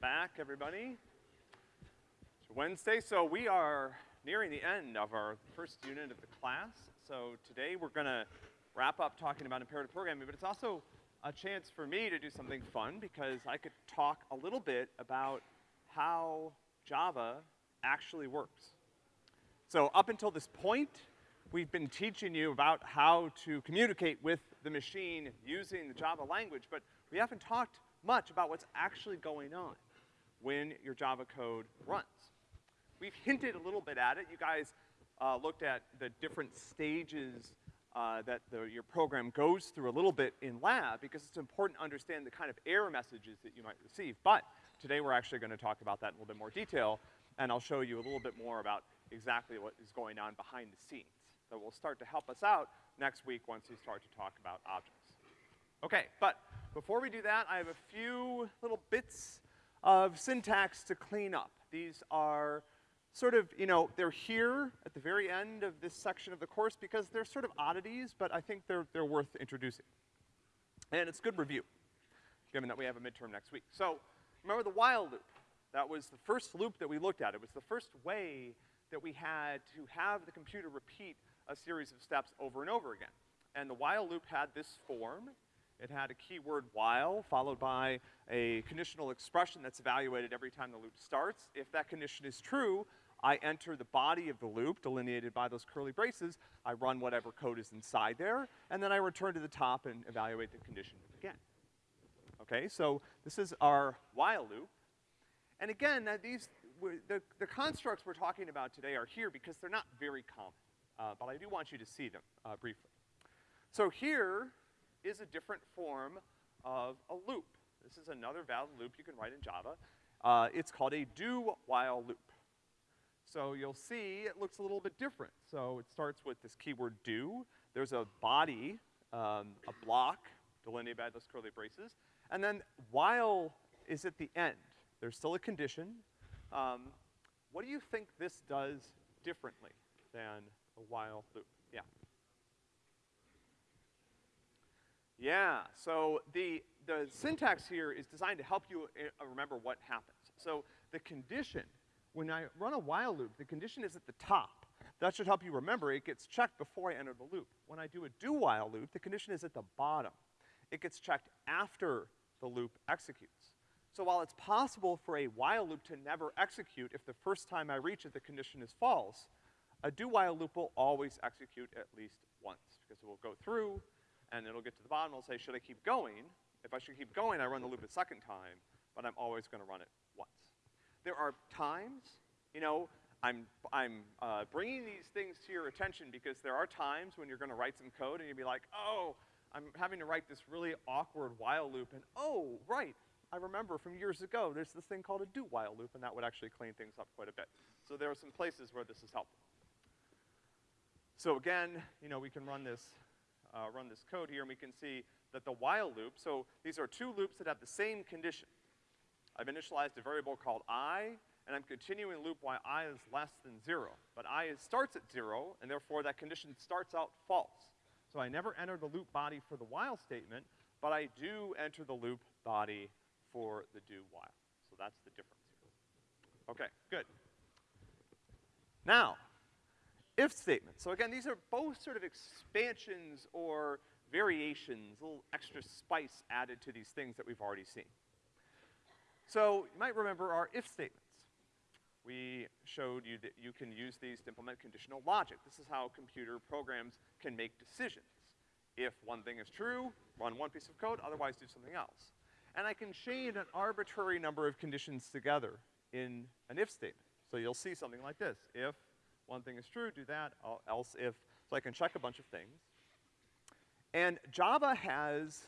back, everybody. It's Wednesday, so we are nearing the end of our first unit of the class. So today we're gonna wrap up talking about imperative programming, but it's also a chance for me to do something fun because I could talk a little bit about how Java actually works. So up until this point, we've been teaching you about how to communicate with the machine using the Java language, but we haven't talked much about what's actually going on when your Java code runs. We've hinted a little bit at it. You guys uh, looked at the different stages uh, that the, your program goes through a little bit in lab because it's important to understand the kind of error messages that you might receive. But today we're actually gonna talk about that in a little bit more detail, and I'll show you a little bit more about exactly what is going on behind the scenes. That will start to help us out next week once we start to talk about objects. Okay, but before we do that, I have a few little bits of syntax to clean up. These are sort of, you know, they're here at the very end of this section of the course because they're sort of oddities, but I think they're, they're worth introducing. And it's good review, given that we have a midterm next week. So, remember the while loop. That was the first loop that we looked at. It was the first way that we had to have the computer repeat a series of steps over and over again. And the while loop had this form. It had a keyword while, followed by a conditional expression that's evaluated every time the loop starts. If that condition is true, I enter the body of the loop, delineated by those curly braces, I run whatever code is inside there, and then I return to the top and evaluate the condition again. Okay, so this is our while loop. And again, these, the, the constructs we're talking about today are here because they're not very common. Uh, but I do want you to see them, uh, briefly. So here, is a different form of a loop. This is another valid loop you can write in Java. Uh, it's called a do-while loop. So you'll see it looks a little bit different. So it starts with this keyword do. There's a body, um, a block, delineated by those curly braces. And then while is at the end. There's still a condition. Um, what do you think this does differently than a while loop? Yeah. Yeah, so the, the syntax here is designed to help you uh, remember what happens. So the condition, when I run a while loop, the condition is at the top. That should help you remember it gets checked before I enter the loop. When I do a do while loop, the condition is at the bottom. It gets checked after the loop executes. So while it's possible for a while loop to never execute if the first time I reach it the condition is false, a do while loop will always execute at least once because it will go through, and it'll get to the bottom, it'll say, should I keep going? If I should keep going, I run the loop a second time, but I'm always gonna run it once. There are times, you know, I'm, I'm uh, bringing these things to your attention because there are times when you're gonna write some code and you'll be like, oh, I'm having to write this really awkward while loop, and oh, right, I remember from years ago, there's this thing called a do while loop, and that would actually clean things up quite a bit. So there are some places where this is helpful. So again, you know, we can run this uh, run this code here, and we can see that the while loop, so these are two loops that have the same condition. I've initialized a variable called i, and I'm continuing loop while i is less than zero. But i is, starts at zero, and therefore that condition starts out false. So I never enter the loop body for the while statement, but I do enter the loop body for the do while. So that's the difference here. Okay, good. Now, if statements. So again, these are both sort of expansions or variations, a little extra spice added to these things that we've already seen. So you might remember our if statements. We showed you that you can use these to implement conditional logic. This is how computer programs can make decisions. If one thing is true, run one piece of code, otherwise do something else. And I can chain an arbitrary number of conditions together in an if statement. So you'll see something like this. If one thing is true, do that, else if, so I can check a bunch of things. And Java has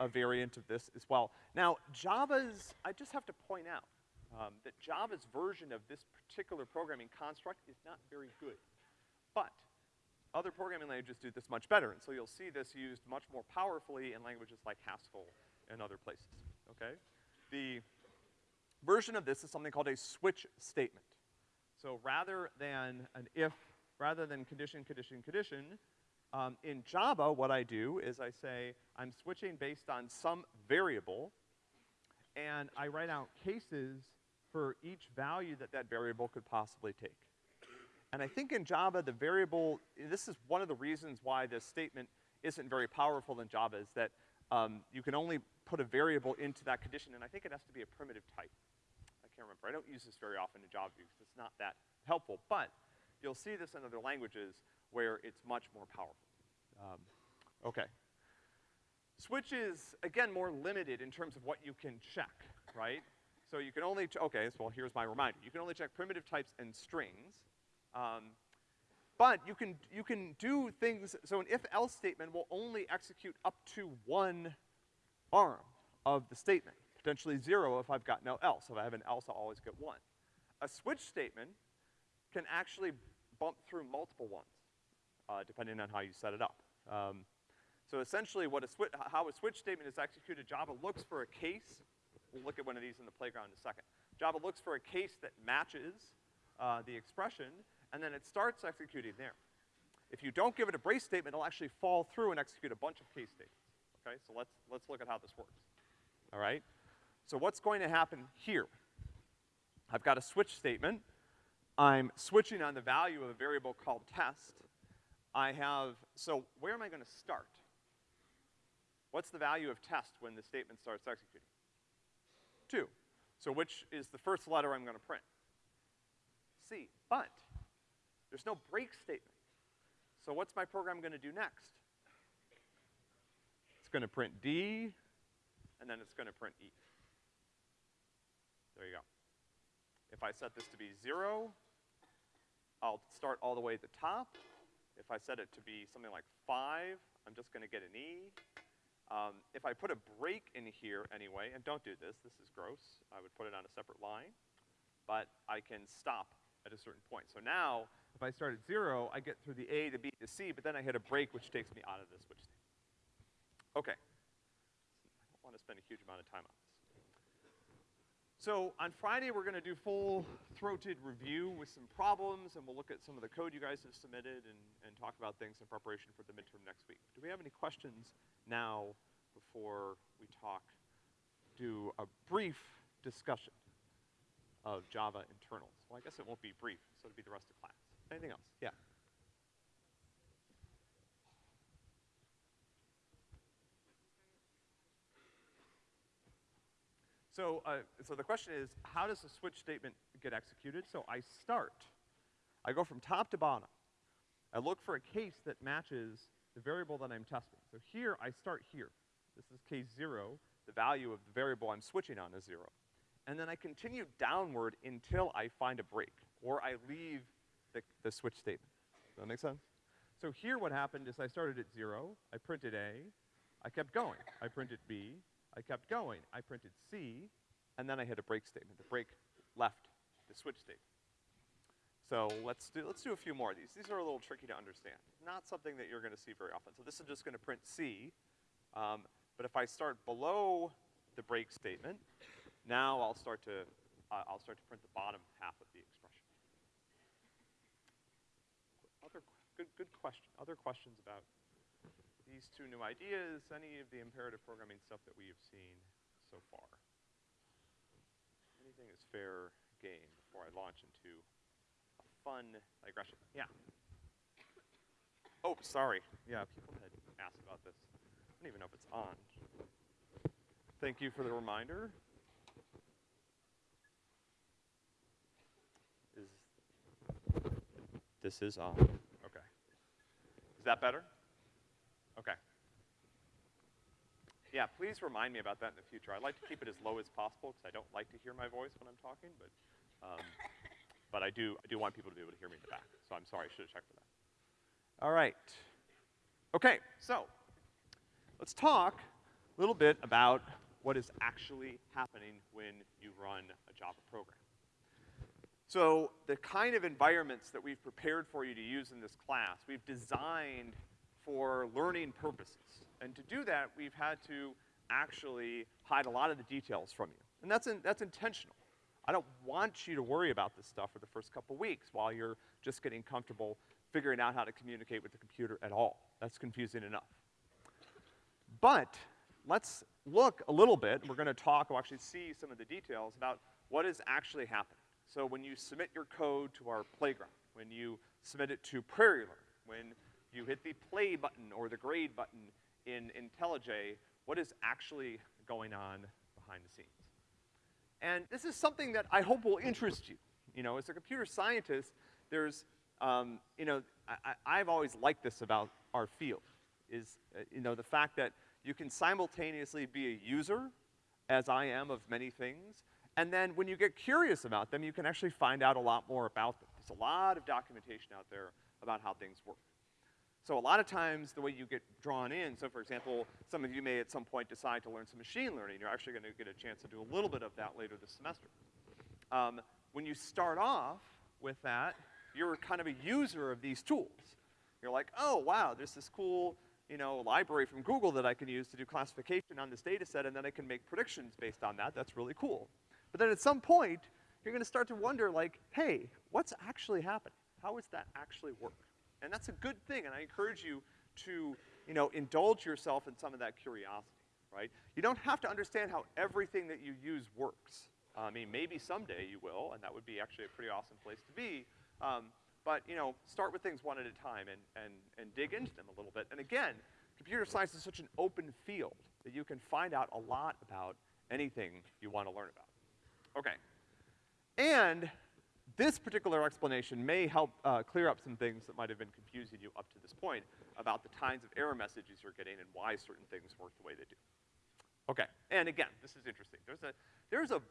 a variant of this as well. Now, Java's, I just have to point out, um, that Java's version of this particular programming construct is not very good. But other programming languages do this much better, and so you'll see this used much more powerfully in languages like Haskell and other places, okay? The version of this is something called a switch statement. So rather than an if, rather than condition, condition, condition, um, in Java, what I do is I say, I'm switching based on some variable, and I write out cases for each value that that variable could possibly take. And I think in Java, the variable, this is one of the reasons why this statement isn't very powerful in Java is that um, you can only put a variable into that condition, and I think it has to be a primitive type. Can't remember. I don't use this very often in Java because it's not that helpful, but you'll see this in other languages where it's much more powerful. Um, okay. Switch is, again, more limited in terms of what you can check, right? So you can only, okay, so well, here's my reminder. You can only check primitive types and strings. Um, but you can, you can do things, so an if-else statement will only execute up to one arm of the statement, potentially zero if I've got no else. If I have an else, I'll always get one. A switch statement can actually bump through multiple ones, uh, depending on how you set it up. Um, so essentially what a switch, how a switch statement is executed, Java looks for a case. We'll look at one of these in the playground in a second. Java looks for a case that matches uh, the expression, and then it starts executing there. If you don't give it a brace statement, it'll actually fall through and execute a bunch of case statements. Okay, so let's, let's look at how this works. All right? So what's going to happen here? I've got a switch statement. I'm switching on the value of a variable called test. I have, so where am I gonna start? What's the value of test when the statement starts executing? Two. So which is the first letter I'm gonna print? C. But there's no break statement. So what's my program gonna do next? It's gonna print D, and then it's gonna print E. There you go. If I set this to be zero, I'll start all the way at the top. If I set it to be something like five, I'm just gonna get an E. Um, if I put a break in here anyway, and don't do this, this is gross, I would put it on a separate line, but I can stop at a certain point. So now, if I start at zero, I get through the A, to B, to C, but then I hit a break which takes me out of the switch state. Okay. I don't want to spend a huge amount of time on this. So on Friday, we're gonna do full-throated review with some problems, and we'll look at some of the code you guys have submitted and, and talk about things in preparation for the midterm next week. Do we have any questions now before we talk, do a brief discussion of Java internals? Well, I guess it won't be brief, so it'll be the rest of class. Anything else? Yeah. So, uh, so the question is, how does a switch statement get executed? So I start. I go from top to bottom. I look for a case that matches the variable that I'm testing. So here, I start here. This is case zero. The value of the variable I'm switching on is zero. And then I continue downward until I find a break, or I leave the, the switch statement. Does that make sense? So here what happened is I started at zero, I printed A, I kept going. I printed B, I kept going. I printed C, and then I hit a break statement. The break left the switch statement. So let's do, let's do a few more of these. These are a little tricky to understand. Not something that you're gonna see very often. So this is just gonna print C, um, but if I start below the break statement, now I'll start to, uh, I'll start to print the bottom half of the expression. Other, good, good question. Other questions about these two new ideas, any of the imperative programming stuff that we have seen so far. Anything is fair game before I launch into a fun digression. Yeah. Oh, sorry. Yeah, people had asked about this. I don't even know if it's on. Thank you for the reminder. Is, this is on. Okay. Is that better? Okay. Yeah, please remind me about that in the future. I like to keep it as low as possible because I don't like to hear my voice when I'm talking, but, um, but I do, I do want people to be able to hear me in the back. So I'm sorry, I should have checked for that. All right. Okay, so let's talk a little bit about what is actually happening when you run a Java program. So the kind of environments that we've prepared for you to use in this class, we've designed for learning purposes. And to do that, we've had to actually hide a lot of the details from you. And that's, in, that's intentional. I don't want you to worry about this stuff for the first couple weeks while you're just getting comfortable figuring out how to communicate with the computer at all. That's confusing enough. But let's look a little bit, we're gonna talk, we'll actually see some of the details about what is actually happening. So when you submit your code to our playground, when you submit it to PrairieLearn, when you hit the play button or the grade button in IntelliJ, what is actually going on behind the scenes? And this is something that I hope will interest you. You know, as a computer scientist, there's, um, you know, I, I've always liked this about our field, is, uh, you know, the fact that you can simultaneously be a user, as I am of many things, and then when you get curious about them, you can actually find out a lot more about them. There's a lot of documentation out there about how things work. So a lot of times the way you get drawn in, so for example, some of you may at some point decide to learn some machine learning. You're actually gonna get a chance to do a little bit of that later this semester. Um, when you start off with that, you're kind of a user of these tools. You're like, oh, wow, there's this cool, you know, library from Google that I can use to do classification on this data set, and then I can make predictions based on that. That's really cool. But then at some point, you're gonna start to wonder, like, hey, what's actually happening? How does that actually work? And that's a good thing, and I encourage you to, you know, indulge yourself in some of that curiosity, right? You don't have to understand how everything that you use works. I mean, maybe someday you will, and that would be actually a pretty awesome place to be. Um, but, you know, start with things one at a time and, and, and dig into them a little bit. And again, computer science is such an open field that you can find out a lot about anything you want to learn about. Okay. And this particular explanation may help uh, clear up some things that might have been confusing you up to this point about the kinds of error messages you're getting and why certain things work the way they do. Okay, and again, this is interesting. There's a, there's a,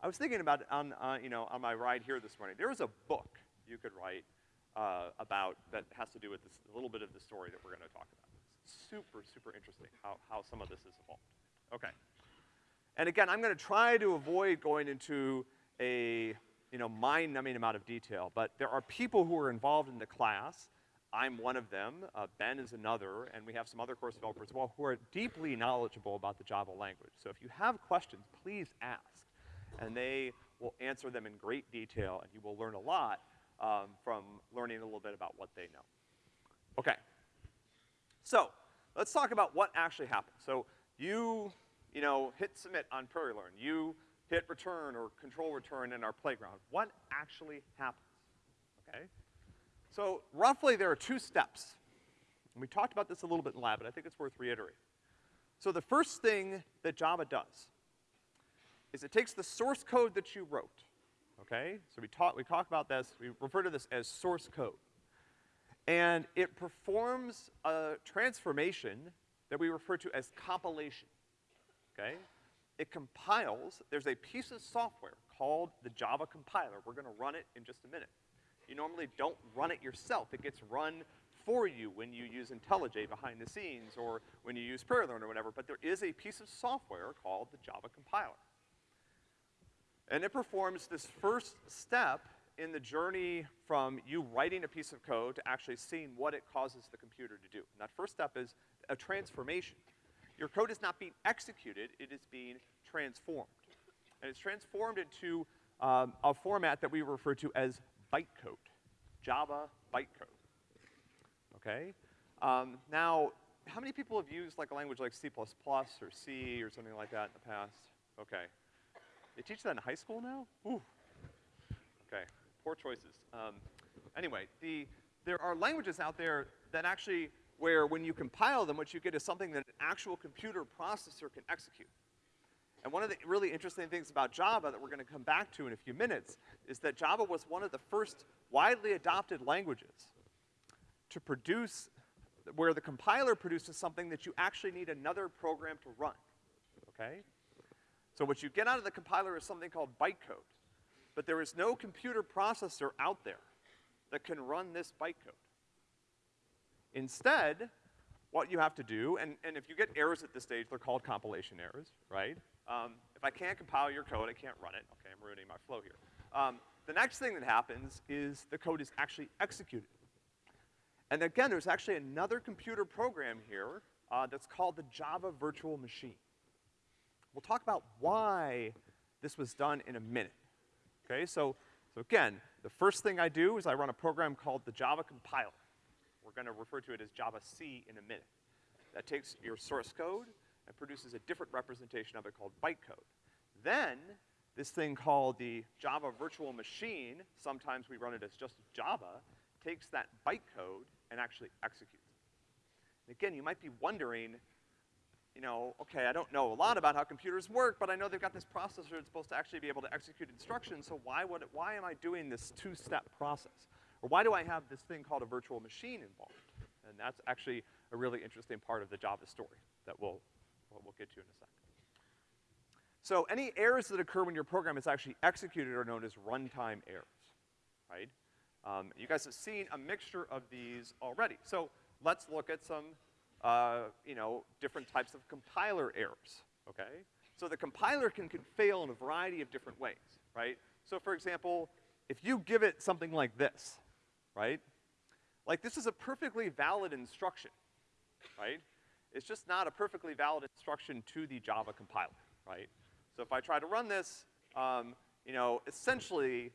I was thinking about on, uh, you know, on my ride here this morning, there is a book you could write uh, about that has to do with this, a little bit of the story that we're gonna talk about. It's super, super interesting how, how some of this is evolved. Okay. And again, I'm gonna try to avoid going into a you know, mind-numbing amount of detail, but there are people who are involved in the class. I'm one of them, uh, Ben is another, and we have some other course developers as well who are deeply knowledgeable about the Java language. So if you have questions, please ask, and they will answer them in great detail, and you will learn a lot um, from learning a little bit about what they know. Okay. So, let's talk about what actually happened. So, you, you know, hit submit on PrairieLearn. You hit return or control return in our playground. What actually happens, okay? So roughly there are two steps. And we talked about this a little bit in lab, but I think it's worth reiterating. So the first thing that Java does is it takes the source code that you wrote, okay? So we talk, we talk about this, we refer to this as source code. And it performs a transformation that we refer to as compilation, okay? It compiles, there's a piece of software called the Java compiler. We're gonna run it in just a minute. You normally don't run it yourself. It gets run for you when you use IntelliJ behind the scenes or when you use PrairieLearn or whatever, but there is a piece of software called the Java compiler. And it performs this first step in the journey from you writing a piece of code to actually seeing what it causes the computer to do. And that first step is a transformation. Your code is not being executed, it is being transformed. And it's transformed into um, a format that we refer to as bytecode, Java bytecode. Okay? Um, now, how many people have used like a language like C++ or C or something like that in the past? Okay. They teach that in high school now? Ooh. Okay, poor choices. Um, anyway, the, there are languages out there that actually where when you compile them, what you get is something that an actual computer processor can execute. And one of the really interesting things about Java that we're gonna come back to in a few minutes is that Java was one of the first widely adopted languages to produce, where the compiler produces something that you actually need another program to run, okay? So what you get out of the compiler is something called bytecode. But there is no computer processor out there that can run this bytecode. Instead, what you have to do, and, and if you get errors at this stage, they're called compilation errors, right? Um, if I can't compile your code, I can't run it. Okay, I'm ruining my flow here. Um, the next thing that happens is the code is actually executed. And again, there's actually another computer program here uh, that's called the Java Virtual Machine. We'll talk about why this was done in a minute. Okay, so, so again, the first thing I do is I run a program called the Java compiler. We're gonna refer to it as Java C in a minute. That takes your source code, and produces a different representation of it called bytecode. Then, this thing called the Java virtual machine, sometimes we run it as just Java, takes that bytecode and actually executes it. And again, you might be wondering, you know, okay, I don't know a lot about how computers work, but I know they've got this processor that's supposed to actually be able to execute instructions, so why would, it, why am I doing this two-step process? Or why do I have this thing called a virtual machine involved? And that's actually a really interesting part of the Java story that we'll, we'll get to in a second. So any errors that occur when your program is actually executed are known as runtime errors, right? Um, you guys have seen a mixture of these already. So let's look at some, uh, you know, different types of compiler errors, okay? So the compiler can, can fail in a variety of different ways, right? So for example, if you give it something like this, right? Like this is a perfectly valid instruction, right? It's just not a perfectly valid instruction to the Java compiler, right? So if I try to run this, um, you know, essentially,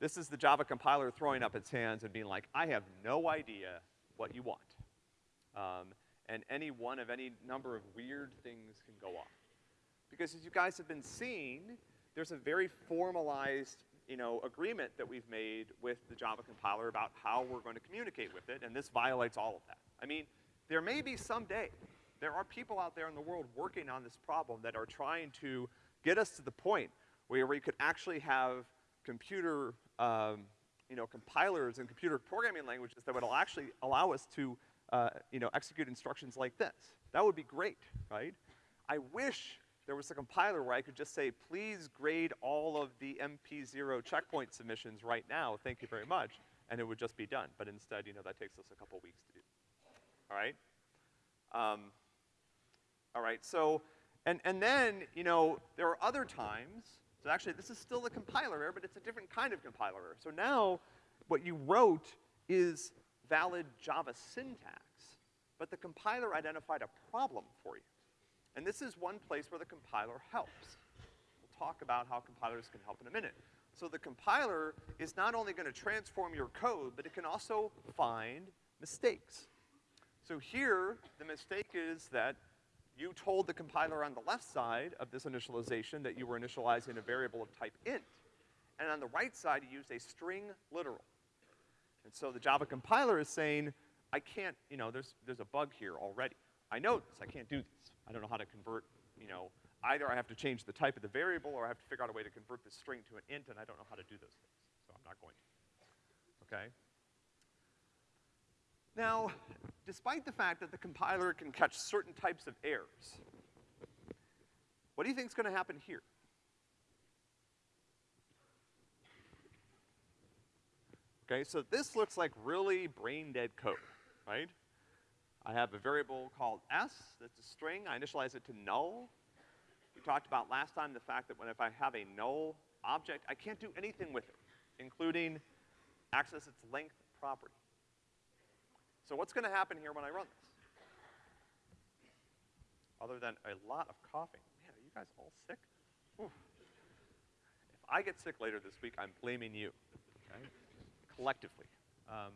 this is the Java compiler throwing up its hands and being like, I have no idea what you want. Um, and any one of any number of weird things can go off. Because as you guys have been seeing, there's a very formalized, you know, agreement that we've made with the Java compiler about how we're going to communicate with it, and this violates all of that. I mean, there may be someday, there are people out there in the world working on this problem that are trying to get us to the point where we could actually have computer, um, you know, compilers and computer programming languages that would actually allow us to, uh, you know, execute instructions like this. That would be great, right? I wish there was a compiler where I could just say, please grade all of the MP0 checkpoint submissions right now, thank you very much, and it would just be done. But instead, you know, that takes us a couple weeks to do. All right? Um, all right, so and, and then, you know, there are other times, so actually this is still a compiler error, but it's a different kind of compiler error. So now, what you wrote is valid Java syntax, but the compiler identified a problem for you. And this is one place where the compiler helps. We'll talk about how compilers can help in a minute. So the compiler is not only gonna transform your code, but it can also find mistakes. So here, the mistake is that you told the compiler on the left side of this initialization that you were initializing a variable of type int. And on the right side, you used a string literal. And so the Java compiler is saying, I can't, you know, there's, there's a bug here already. I know this, I can't do this. I don't know how to convert, you know, either I have to change the type of the variable or I have to figure out a way to convert this string to an int and I don't know how to do those things. So I'm not going to. Okay? Now, despite the fact that the compiler can catch certain types of errors, what do you think is gonna happen here? Okay, so this looks like really brain-dead code, right? I have a variable called s that's a string. I initialize it to null. We talked about last time the fact that when if I have a null object, I can't do anything with it, including access its length property. So what's gonna happen here when I run this? Other than a lot of coughing. Man, are you guys all sick? Oof. If I get sick later this week, I'm blaming you, okay? Collectively. Um,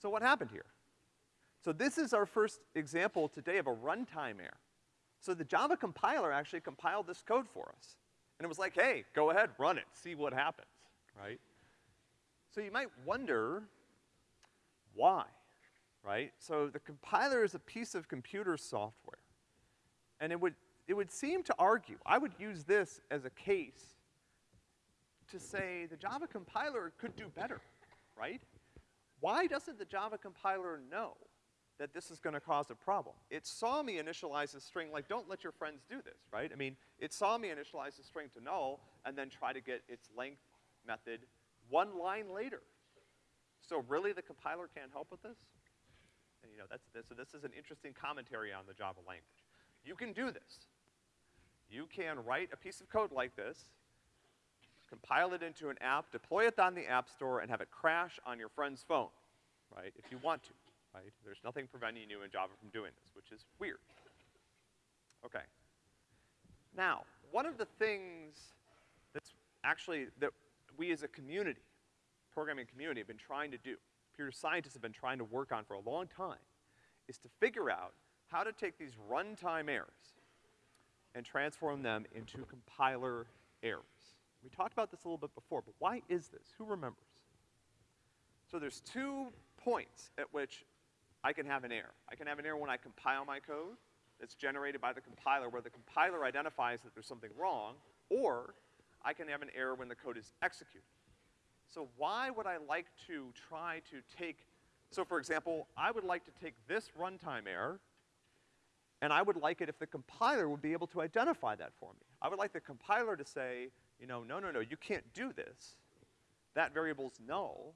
so what happened here? So this is our first example today of a runtime error. So the Java compiler actually compiled this code for us. And it was like, hey, go ahead, run it, see what happens, right? So you might wonder, why? right? So the compiler is a piece of computer software. And it would, it would seem to argue, I would use this as a case to say the Java compiler could do better, right? Why doesn't the Java compiler know that this is gonna cause a problem? It saw me initialize a string like, don't let your friends do this, right? I mean, it saw me initialize a string to null and then try to get its length method one line later. So really the compiler can't help with this? And, you know, that's, this, so this is an interesting commentary on the Java language. You can do this. You can write a piece of code like this, compile it into an app, deploy it on the App Store, and have it crash on your friend's phone, right, if you want to, right? There's nothing preventing you in Java from doing this, which is weird. Okay. Now, one of the things that's actually, that we as a community, programming community, have been trying to do computer scientists have been trying to work on for a long time is to figure out how to take these runtime errors, and transform them into compiler errors. We talked about this a little bit before, but why is this? Who remembers? So there's two points at which I can have an error. I can have an error when I compile my code that's generated by the compiler where the compiler identifies that there's something wrong, or I can have an error when the code is executed. So why would I like to try to take, so for example, I would like to take this runtime error, and I would like it if the compiler would be able to identify that for me. I would like the compiler to say, you know, no, no, no, you can't do this. That variable's null,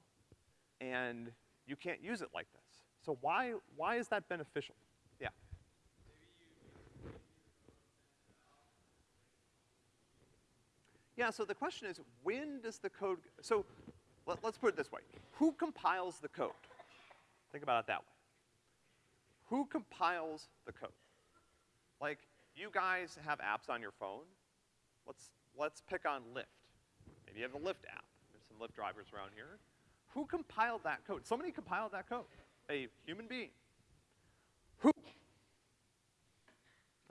and you can't use it like this. So why, why is that beneficial? Yeah. Yeah, so the question is, when does the code, so let, us put it this way. Who compiles the code? Think about it that way. Who compiles the code? Like, you guys have apps on your phone. Let's, let's pick on Lyft. Maybe you have the Lyft app. There's some Lyft drivers around here. Who compiled that code? Somebody compiled that code. A human being. Who?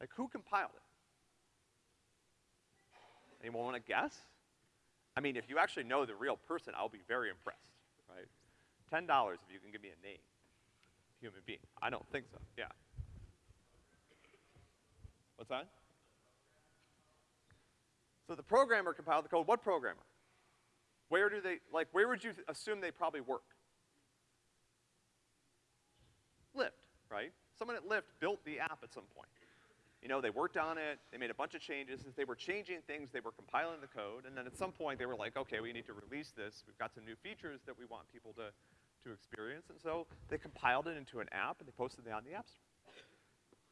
Like, who compiled it? Anyone want to guess? I mean, if you actually know the real person, I'll be very impressed, right? $10 if you can give me a name. Human being. I don't think so, yeah. What's that? So the programmer compiled the code. What programmer? Where do they, like, where would you assume they probably work? Lyft, right? Someone at Lyft built the app at some point. You know, they worked on it, they made a bunch of changes. As they were changing things, they were compiling the code, and then at some point they were like, okay, we need to release this. We've got some new features that we want people to, to experience. And so they compiled it into an app and they posted it on the App Store.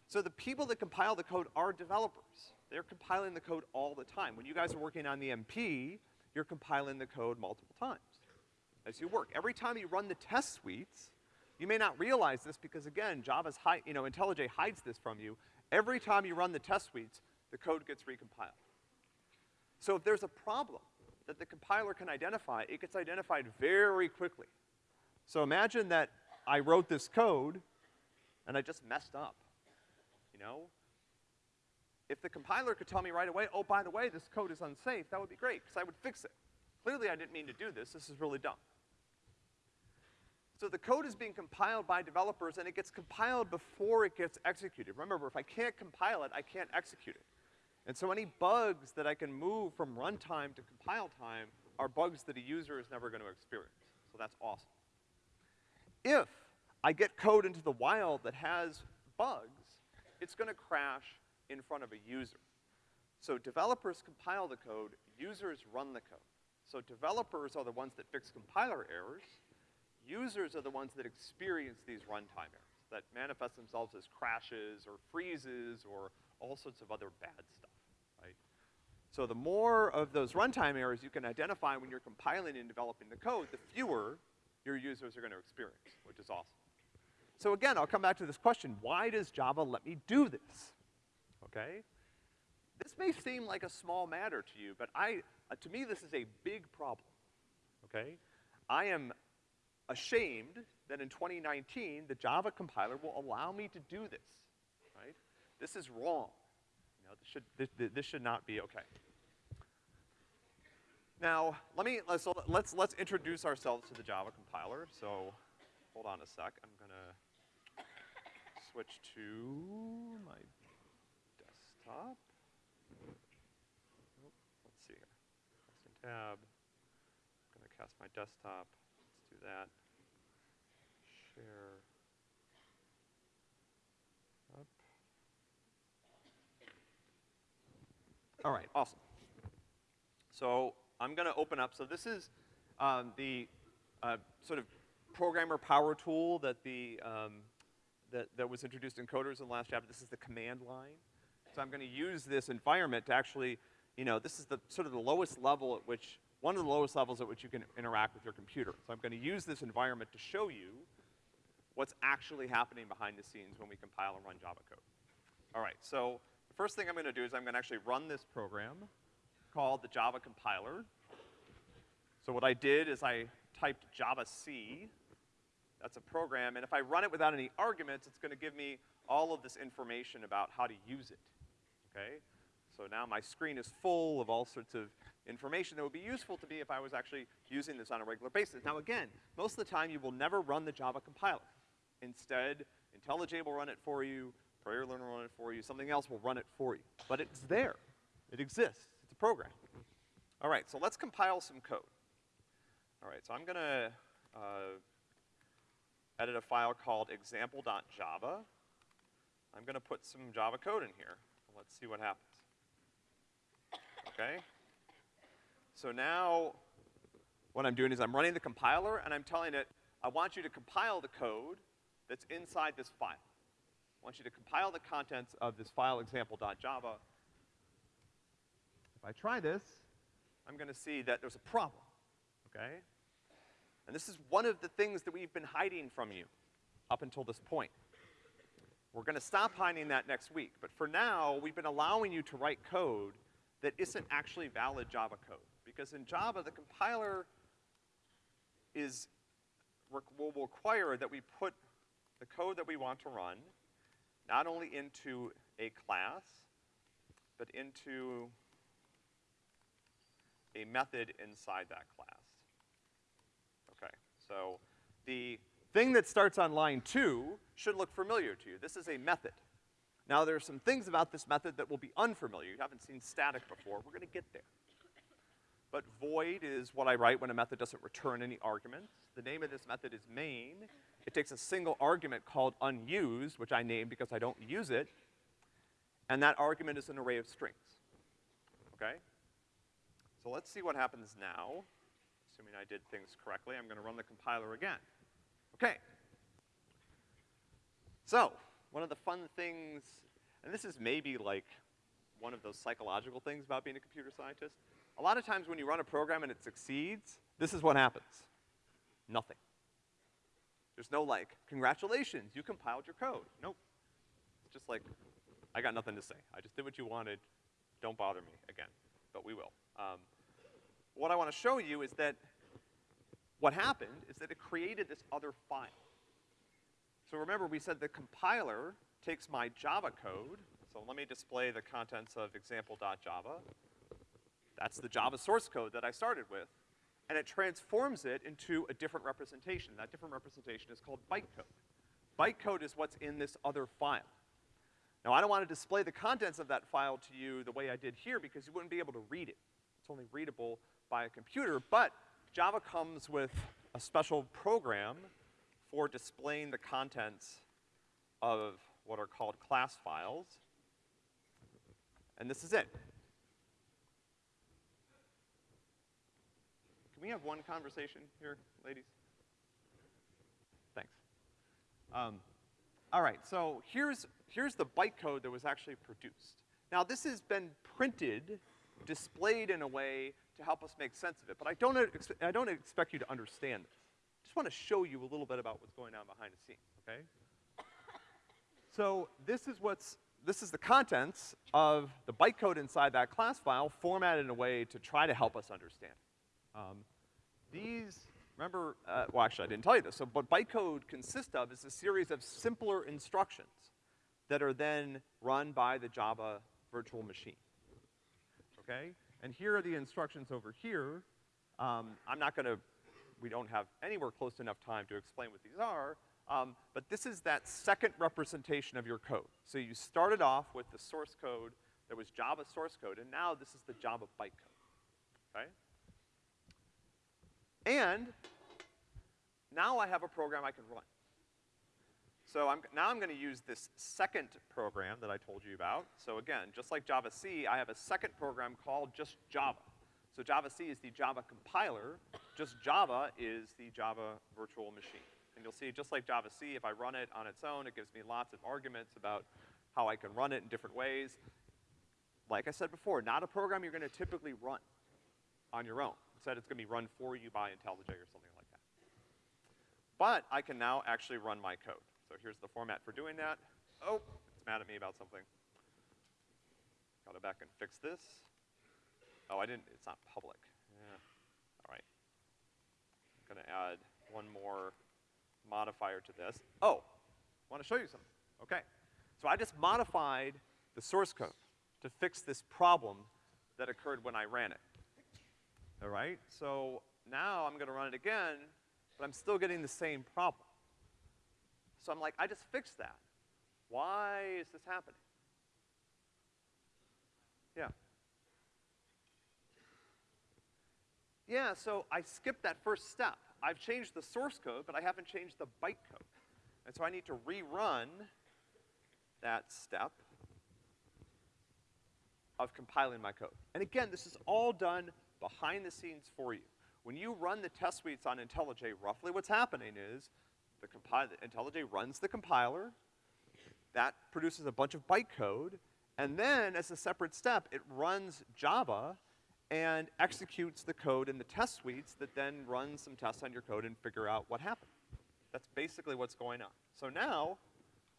So the people that compile the code are developers. They're compiling the code all the time. When you guys are working on the MP, you're compiling the code multiple times as you work. Every time you run the test suites, you may not realize this because again, Java's hide, you know, IntelliJ hides this from you. Every time you run the test suites, the code gets recompiled. So if there's a problem that the compiler can identify, it gets identified very quickly. So imagine that I wrote this code and I just messed up, you know? If the compiler could tell me right away, oh, by the way, this code is unsafe, that would be great, because I would fix it. Clearly I didn't mean to do this, this is really dumb. So the code is being compiled by developers and it gets compiled before it gets executed. Remember, if I can't compile it, I can't execute it. And so any bugs that I can move from runtime to compile time are bugs that a user is never gonna experience. So that's awesome. If I get code into the wild that has bugs, it's gonna crash in front of a user. So developers compile the code, users run the code. So developers are the ones that fix compiler errors, users are the ones that experience these runtime errors that manifest themselves as crashes or freezes or all sorts of other bad stuff, right? So the more of those runtime errors you can identify when you're compiling and developing the code, the fewer your users are gonna experience, which is awesome. So again, I'll come back to this question, why does Java let me do this? okay? This may seem like a small matter to you, but I, uh, to me, this is a big problem, okay? I am ashamed that in 2019, the Java compiler will allow me to do this, right? This is wrong. You know, this should, this, this should not be okay. Now, let me, let's, let's, let's introduce ourselves to the Java compiler. So, hold on a sec. I'm gonna switch to my desktop. Let's see here. Custom tab. I'm gonna cast my desktop. That. Share. Up. All right, awesome. So I'm gonna open up, so this is um, the uh, sort of programmer power tool that the, um, that, that was introduced in coders in the last chapter. This is the command line. So I'm gonna use this environment to actually, you know, this is the sort of the lowest level at which, one of the lowest levels at which you can interact with your computer. So I'm gonna use this environment to show you what's actually happening behind the scenes when we compile and run Java code. All right, so the first thing I'm gonna do is I'm gonna actually run this program called the Java compiler. So what I did is I typed Java C. That's a program, and if I run it without any arguments, it's gonna give me all of this information about how to use it okay? So now my screen is full of all sorts of information that would be useful to me if I was actually using this on a regular basis. Now again, most of the time you will never run the Java compiler. Instead, IntelliJ will run it for you, Prairie Learner will run it for you, something else will run it for you. But it's there. It exists. It's a program. All right, so let's compile some code. All right, so I'm gonna uh, edit a file called example.java. I'm gonna put some Java code in here. Let's see what happens. Okay? So now, what I'm doing is I'm running the compiler and I'm telling it, I want you to compile the code that's inside this file. I want you to compile the contents of this file example.java. If I try this, I'm gonna see that there's a problem, okay? And this is one of the things that we've been hiding from you up until this point. We're gonna stop hiding that next week, but for now, we've been allowing you to write code that isn't actually valid Java code. Because in Java, the compiler is, will require that we put the code that we want to run not only into a class, but into a method inside that class. Okay, so the thing that starts on line two should look familiar to you. This is a method. Now there are some things about this method that will be unfamiliar. You haven't seen static before. We're gonna get there. But void is what I write when a method doesn't return any arguments. The name of this method is main. It takes a single argument called unused, which I named because I don't use it, and that argument is an array of strings. Okay? So let's see what happens now. Assuming I did things correctly, I'm gonna run the compiler again. Okay. So, one of the fun things, and this is maybe like one of those psychological things about being a computer scientist. A lot of times when you run a program and it succeeds, this is what happens. Nothing. There's no like, congratulations, you compiled your code. Nope. It's just like, I got nothing to say. I just did what you wanted. Don't bother me again, but we will. Um, what I want to show you is that what happened is that it created this other file. So remember, we said the compiler takes my Java code, so let me display the contents of example.java. That's the Java source code that I started with, and it transforms it into a different representation. That different representation is called bytecode. Bytecode is what's in this other file. Now, I don't want to display the contents of that file to you the way I did here because you wouldn't be able to read it. It's only readable by a computer, but Java comes with a special program for displaying the contents of what are called class files. And this is it. Can we have one conversation here, ladies? Thanks. Um, all right, so here's, here's the bytecode that was actually produced. Now this has been printed, displayed in a way to help us make sense of it. But I don't, I don't expect you to understand this. Just want to show you a little bit about what's going on behind the scenes, okay? So this is what's, this is the contents of the bytecode inside that class file formatted in a way to try to help us understand. Um, these, remember, uh, well actually I didn't tell you this, so what bytecode consists of is a series of simpler instructions that are then run by the Java virtual machine. Okay? And here are the instructions over here. Um, I'm not gonna, we don't have anywhere close enough time to explain what these are, um, but this is that second representation of your code. So you started off with the source code that was Java source code, and now this is the Java bytecode, okay? And now I have a program I can run. So I'm, now I'm gonna use this second program that I told you about. So again, just like Java C, I have a second program called just Java. So Java C is the Java compiler, just Java is the Java virtual machine. And you'll see, just like Java C, if I run it on its own, it gives me lots of arguments about how I can run it in different ways. Like I said before, not a program you're gonna typically run on your own. Instead, it's gonna be run for you by IntelliJ or something like that. But I can now actually run my code. So here's the format for doing that. Oh, it's mad at me about something. Gotta back and fix this. Oh, I didn't, it's not public. I'm gonna add one more modifier to this. Oh, I wanna show you something. Okay. So I just modified the source code. to fix this problem that occurred when I ran it. All right? So now I'm gonna run it again, but I'm still getting the same problem. So I'm like, I just fixed that. Why is this happening? Yeah. Yeah, so I skipped that first step. I've changed the source code, but I haven't changed the bytecode. And so I need to rerun that step of compiling my code. And again, this is all done behind the scenes for you. When you run the test suites on IntelliJ, roughly what's happening is the IntelliJ runs the compiler, that produces a bunch of bytecode, and then as a separate step, it runs Java and executes the code in the test suites that then runs some tests on your code and figure out what happened. That's basically what's going on. So now,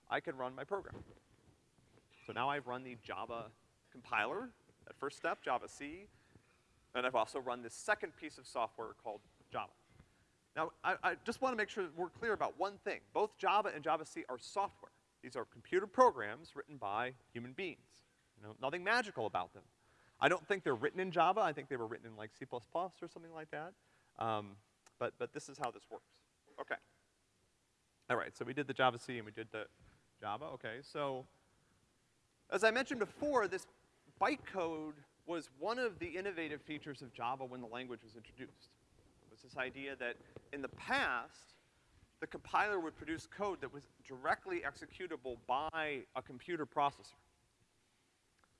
I can run my program. So now I've run the Java compiler, that first step, Java C, and I've also run this second piece of software called Java. Now, I, I just wanna make sure that we're clear about one thing. Both Java and Java C are software. These are computer programs written by human beings. You know, nothing magical about them. I don't think they're written in Java. I think they were written in like C++ or something like that. Um, but, but this is how this works. Okay. All right, so we did the Java C and we did the Java, okay. So, as I mentioned before, this bytecode was one of the innovative features of Java when the language was introduced. It was this idea that in the past, the compiler would produce code that was directly executable by a computer processor.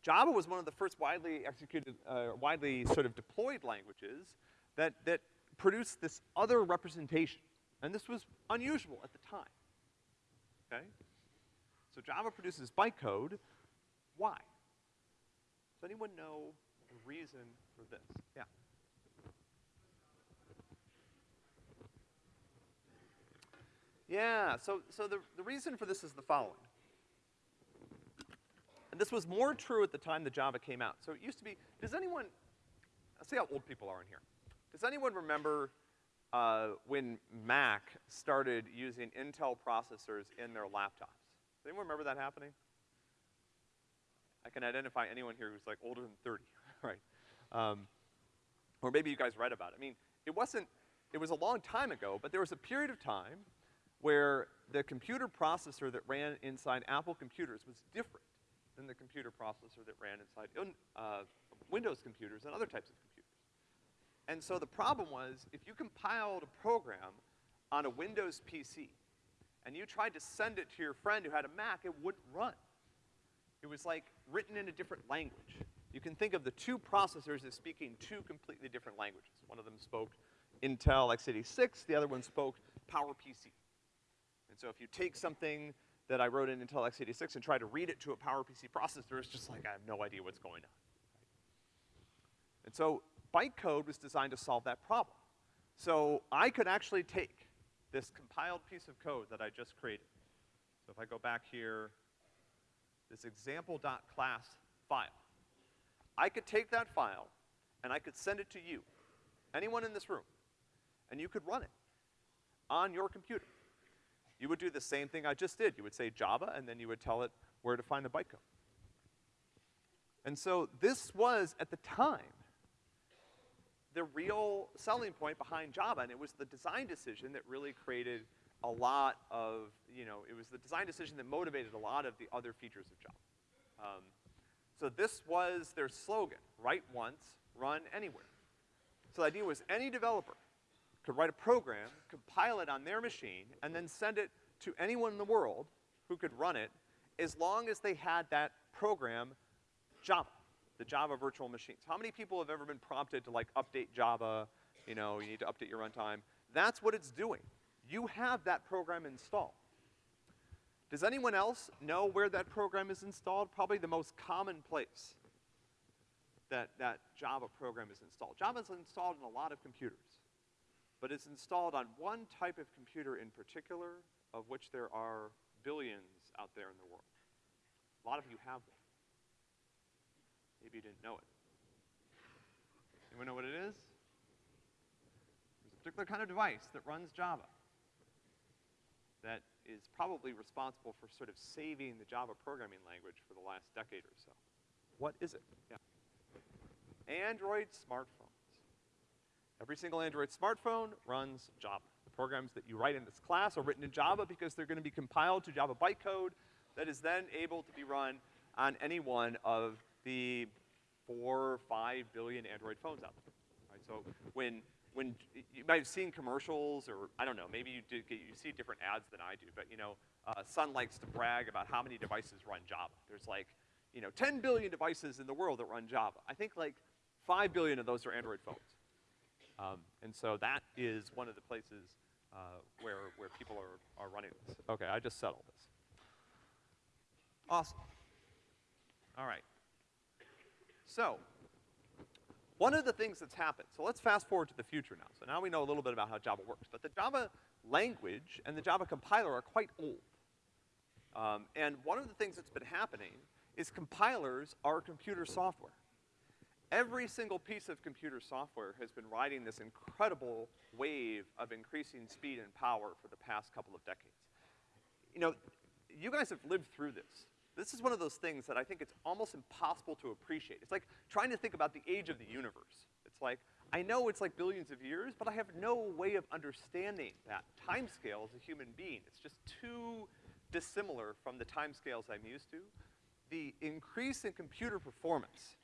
Java was one of the first widely executed, uh, widely sort of deployed languages that, that produced this other representation. And this was unusual at the time. Okay? So Java produces bytecode. Why? Does anyone know the reason for this? Yeah. Yeah, so, so the, the reason for this is the following. And this was more true at the time that Java came out. So it used to be, does anyone, let's see how old people are in here. Does anyone remember uh, when Mac started using Intel processors in their laptops? Does anyone remember that happening? I can identify anyone here who's like older than 30, right? Um, or maybe you guys read about it. I mean, it wasn't, it was a long time ago, but there was a period of time where the computer processor that ran inside Apple computers was different than the computer processor that ran inside uh, Windows computers and other types of computers. And so the problem was, if you compiled a program on a Windows PC, and you tried to send it to your friend who had a Mac, it wouldn't run. It was like written in a different language. You can think of the two processors as speaking two completely different languages. One of them spoke Intel x86, the other one spoke PowerPC. And so if you take something that I wrote in Intel x86 and try to read it to a PowerPC processor, it's just like I have no idea what's going on. And so bytecode was designed to solve that problem. So I could actually take this compiled piece of code that I just created. So if I go back here, this example.class file. I could take that file and I could send it to you, anyone in this room, and you could run it on your computer. You would do the same thing I just did. You would say Java, and then you would tell it where to find the bytecode. And so this was, at the time, the real selling point behind Java, and it was the design decision that really created a lot of, you know, it was the design decision that motivated a lot of the other features of Java. Um, so this was their slogan, write once, run anywhere. So the idea was any developer could write a program, compile it on their machine, and then send it to anyone in the world who could run it as long as they had that program Java, the Java virtual machines. How many people have ever been prompted to like update Java, you know, you need to update your runtime? That's what it's doing. You have that program installed. Does anyone else know where that program is installed? Probably the most common place that that Java program is installed. Java is installed in a lot of computers but it's installed on one type of computer in particular, of which there are billions out there in the world. A lot of you have one. Maybe you didn't know it. Anyone know what it is? There's a particular kind of device that runs Java that is probably responsible for sort of saving the Java programming language for the last decade or so. What is it? Yeah. Android smartphones. Every single Android smartphone runs Java. Programs that you write in this class are written in Java because they're gonna be compiled to Java bytecode that is then able to be run on any one of the four, or five billion Android phones out there. Right, so when, when, you might have seen commercials or, I don't know, maybe you did, get, you see different ads than I do, but you know, uh, Sun likes to brag about how many devices run Java. There's like, you know, 10 billion devices in the world that run Java. I think like 5 billion of those are Android phones. Um, and so that is one of the places uh, where, where people are, are running this. Okay, I just settled this. Awesome. All right. So, one of the things that's happened, so let's fast forward to the future now. So now we know a little bit about how Java works, but the Java language and the Java compiler are quite old. Um, and one of the things that's been happening is compilers are computer software. Every single piece of computer software has been riding this incredible wave of increasing speed and power for the past couple of decades. You know, you guys have lived through this. This is one of those things that I think it's almost impossible to appreciate. It's like trying to think about the age of the universe. It's like, I know it's like billions of years, but I have no way of understanding that time scale as a human being. It's just too dissimilar from the time scales I'm used to. The increase in computer performance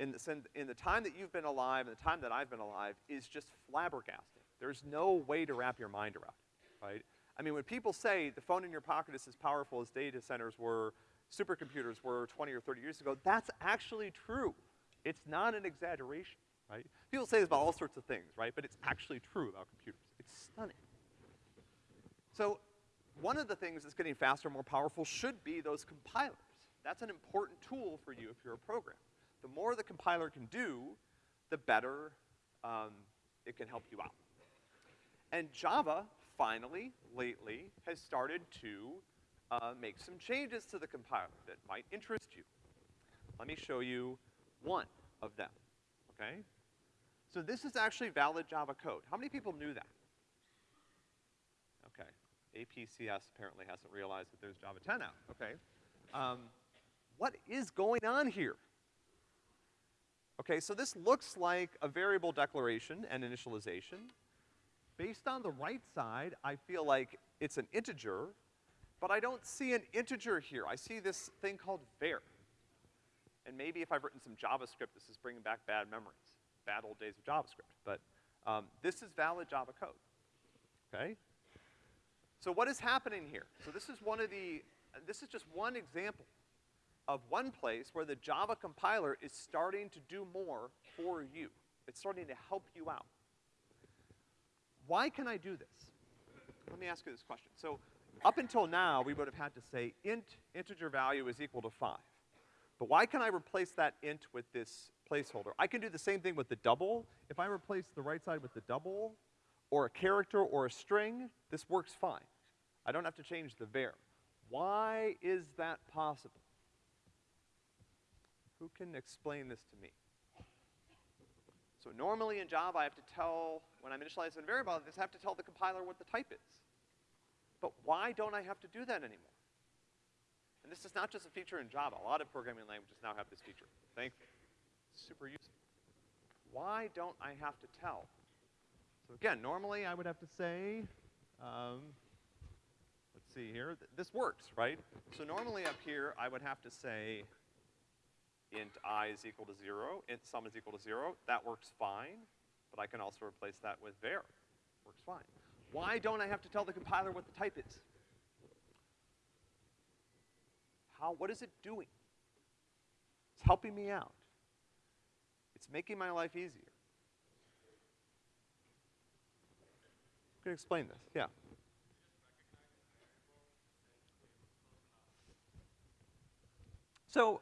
in the, in the time that you've been alive and the time that I've been alive is just flabbergasting. There's no way to wrap your mind around it, right? I mean, when people say the phone in your pocket is as powerful as data centers were, supercomputers were 20 or 30 years ago, that's actually true. It's not an exaggeration, right? People say this about all sorts of things, right? But it's actually true about computers. It's stunning. So, one of the things that's getting faster and more powerful should be those compilers. That's an important tool for you if you're a programmer the more the compiler can do, the better um, it can help you out. And Java, finally, lately, has started to uh, make some changes to the compiler that might interest you. Let me show you one of them, okay? So this is actually valid Java code. How many people knew that? Okay. APCS apparently hasn't realized that there's Java 10 out, okay? Um, what is going on here? Okay, so this looks like a variable declaration and initialization. Based on the right side, I feel like it's an integer, but I don't see an integer here. I see this thing called var. And maybe if I've written some JavaScript, this is bringing back bad memories, bad old days of JavaScript. But um, this is valid Java code, okay? So what is happening here? So this is one of the, this is just one example of one place where the Java compiler is starting to do more for you. It's starting to help you out. Why can I do this? Let me ask you this question. So up until now, we would have had to say int integer value is equal to five. But why can I replace that int with this placeholder? I can do the same thing with the double. If I replace the right side with the double, or a character or a string, this works fine. I don't have to change the var. Why is that possible? Who can explain this to me? So normally in Java, I have to tell, when I'm initializing a variable, I have to tell the compiler what the type is. But why don't I have to do that anymore? And this is not just a feature in Java. A lot of programming languages now have this feature, thankfully. super useful. Why don't I have to tell? So again, normally I would have to say, um, let's see here, Th this works, right? So normally up here, I would have to say, int i is equal to zero, int sum is equal to zero, that works fine, but I can also replace that with var. Works fine. Why don't I have to tell the compiler what the type is? How, what is it doing? It's helping me out. It's making my life easier. I'm gonna explain this, yeah. So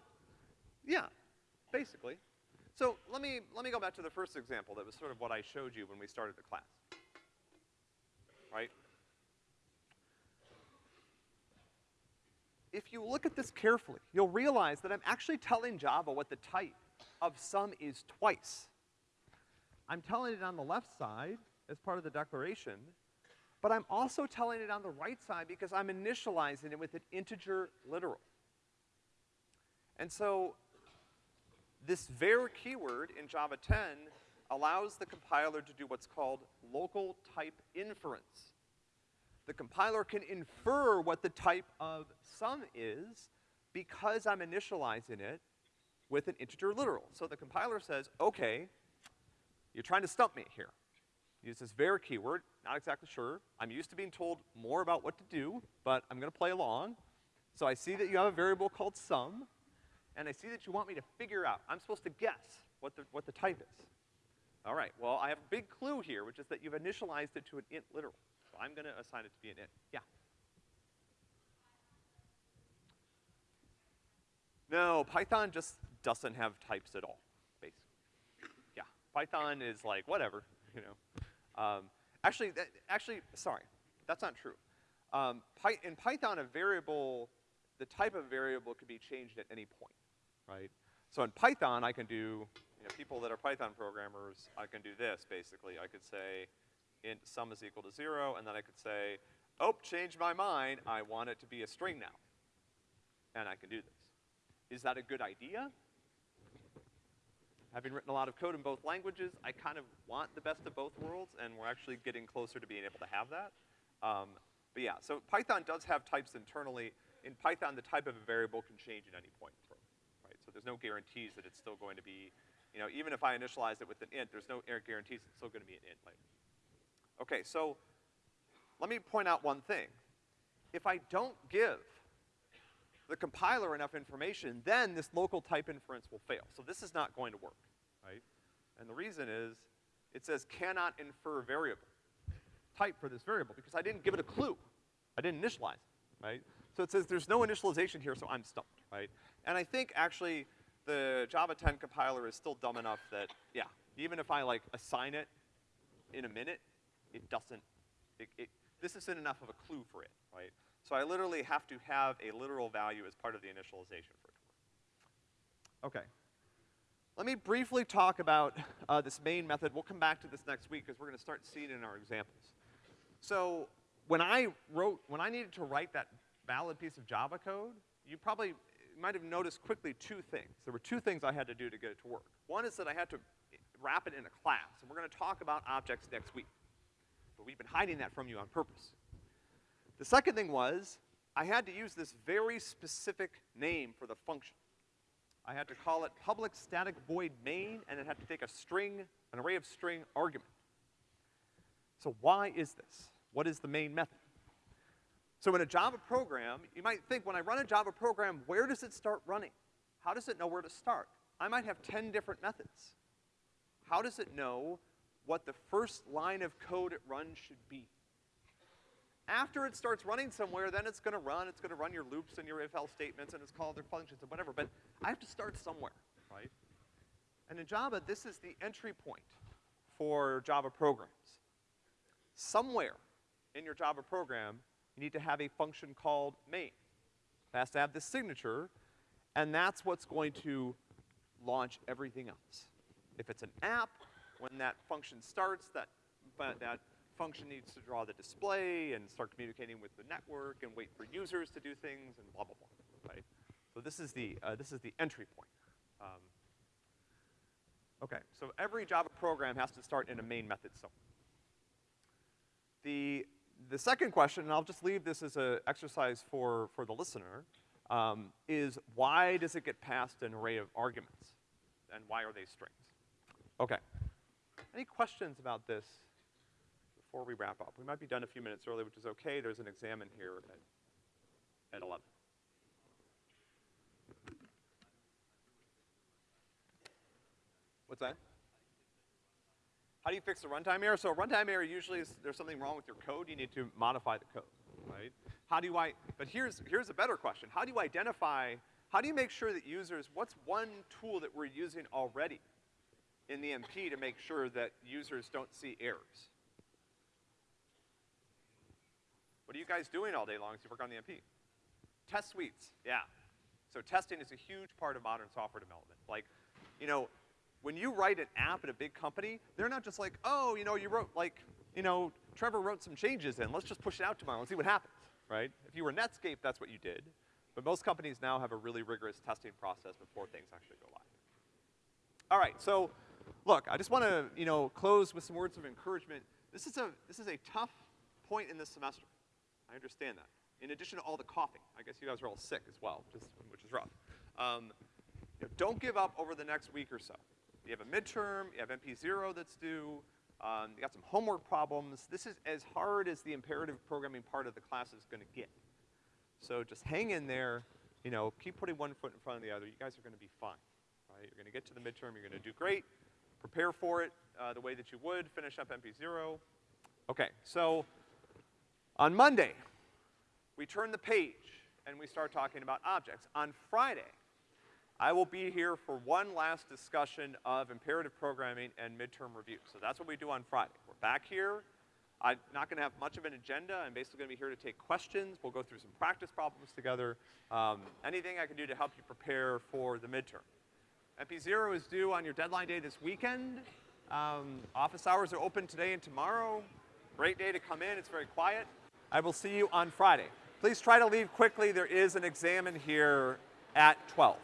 yeah, basically. So let me, let me go back to the first example that was sort of what I showed you when we started the class. Right? If you look at this carefully, you'll realize that I'm actually telling Java what the type of sum is twice. I'm telling it on the left side as part of the declaration, but I'm also telling it on the right side because I'm initializing it with an integer literal. And so this var keyword in Java 10 allows the compiler to do what's called local type inference. The compiler can infer what the type of sum is because I'm initializing it with an integer literal. So the compiler says, okay, you're trying to stump me here. Use this var keyword, not exactly sure. I'm used to being told more about what to do, but I'm gonna play along. So I see that you have a variable called sum, and I see that you want me to figure out, I'm supposed to guess what the, what the type is. All right, well, I have a big clue here, which is that you've initialized it to an int literal. So I'm gonna assign it to be an int. Yeah? No, Python just doesn't have types at all, basically. Yeah, Python is like, whatever, you know. Um, actually, that, actually, sorry, that's not true. Um, Py in Python, a variable, the type of variable could be changed at any point, right? So in Python, I can do, you know, people that are Python programmers, I can do this, basically. I could say int sum is equal to zero, and then I could say, oh, change my mind, I want it to be a string now. And I can do this. Is that a good idea? Having written a lot of code in both languages, I kind of want the best of both worlds, and we're actually getting closer to being able to have that. Um, but yeah, so Python does have types internally. In Python, the type of a variable can change at any point there's no guarantees that it's still going to be, you know, even if I initialize it with an int, there's no guarantees it's still gonna be an int later. Okay, so let me point out one thing. If I don't give the compiler enough information, then this local type inference will fail. So this is not going to work, right? And the reason is, it says cannot infer variable type for this variable because I didn't give it a clue. I didn't initialize it, right? So it says there's no initialization here, so I'm stumped, right? And I think actually the Java 10 compiler is still dumb enough that, yeah, even if I like assign it in a minute, it doesn't, it, it, this isn't enough of a clue for it, right? So I literally have to have a literal value as part of the initialization for it to work. Okay. Let me briefly talk about uh, this main method. We'll come back to this next week because we're gonna start seeing it in our examples. So when I wrote, when I needed to write that valid piece of Java code, you probably might have noticed quickly two things. There were two things I had to do to get it to work. One is that I had to wrap it in a class, and we're gonna talk about objects next week. But we've been hiding that from you on purpose. The second thing was, I had to use this very specific name for the function. I had to call it public static void main, and it had to take a string, an array of string argument. So why is this? What is the main method? So in a Java program, you might think, when I run a Java program, where does it start running? How does it know where to start? I might have 10 different methods. How does it know what the first line of code it runs should be? After it starts running somewhere, then it's gonna run, it's gonna run your loops and your if-else statements and it's called their functions and whatever, but I have to start somewhere, right? And in Java, this is the entry point for Java programs. Somewhere in your Java program, you need to have a function called main. It has to have this signature, and that's what's going to launch everything else. If it's an app, when that function starts, that, that function needs to draw the display and start communicating with the network and wait for users to do things and blah, blah, blah, right? So this is the, uh, this is the entry point. Um, okay, so every Java program has to start in a main method somewhere. The, the second question, and I'll just leave this as an exercise for, for the listener, um, is why does it get past an array of arguments? And why are they strings? Okay. Any questions about this before we wrap up. We might be done a few minutes early, which is okay. There's an exam in here at, at 11. What's that? How do you fix a runtime error? So a runtime error usually is there's something wrong with your code, you need to modify the code, right? How do I, but here's, here's a better question. How do you identify, how do you make sure that users, what's one tool that we're using already in the MP to make sure that users don't see errors? What are you guys doing all day long as you work on the MP? Test suites, yeah. So testing is a huge part of modern software development. Like, you know, when you write an app at a big company, they're not just like, oh, you know, you wrote like, you know, Trevor wrote some changes in, let's just push it out tomorrow and see what happens, right? If you were Netscape, that's what you did. But most companies now have a really rigorous testing process before things actually go live. All right, so look, I just want to, you know, close with some words of encouragement. This is a, this is a tough point in this semester. I understand that. In addition to all the coughing, I guess you guys are all sick as well, which is, which is rough. Um, you know, don't give up over the next week or so. You have a midterm, you have MP0 that's due, um, you got some homework problems. This is as hard as the imperative programming part of the class is gonna get. So just hang in there, you know, keep putting one foot in front of the other. You guys are gonna be fine, right? You're gonna get to the midterm, you're gonna do great. Prepare for it uh, the way that you would, finish up MP0. Okay, so on Monday, we turn the page and we start talking about objects. On Friday, I will be here for one last discussion of imperative programming and midterm review. So that's what we do on Friday. We're back here. I'm not gonna have much of an agenda. I'm basically gonna be here to take questions. We'll go through some practice problems together. Um, anything I can do to help you prepare for the midterm. MP0 is due on your deadline day this weekend. Um, office hours are open today and tomorrow. Great day to come in, it's very quiet. I will see you on Friday. Please try to leave quickly. There is an exam in here at 12.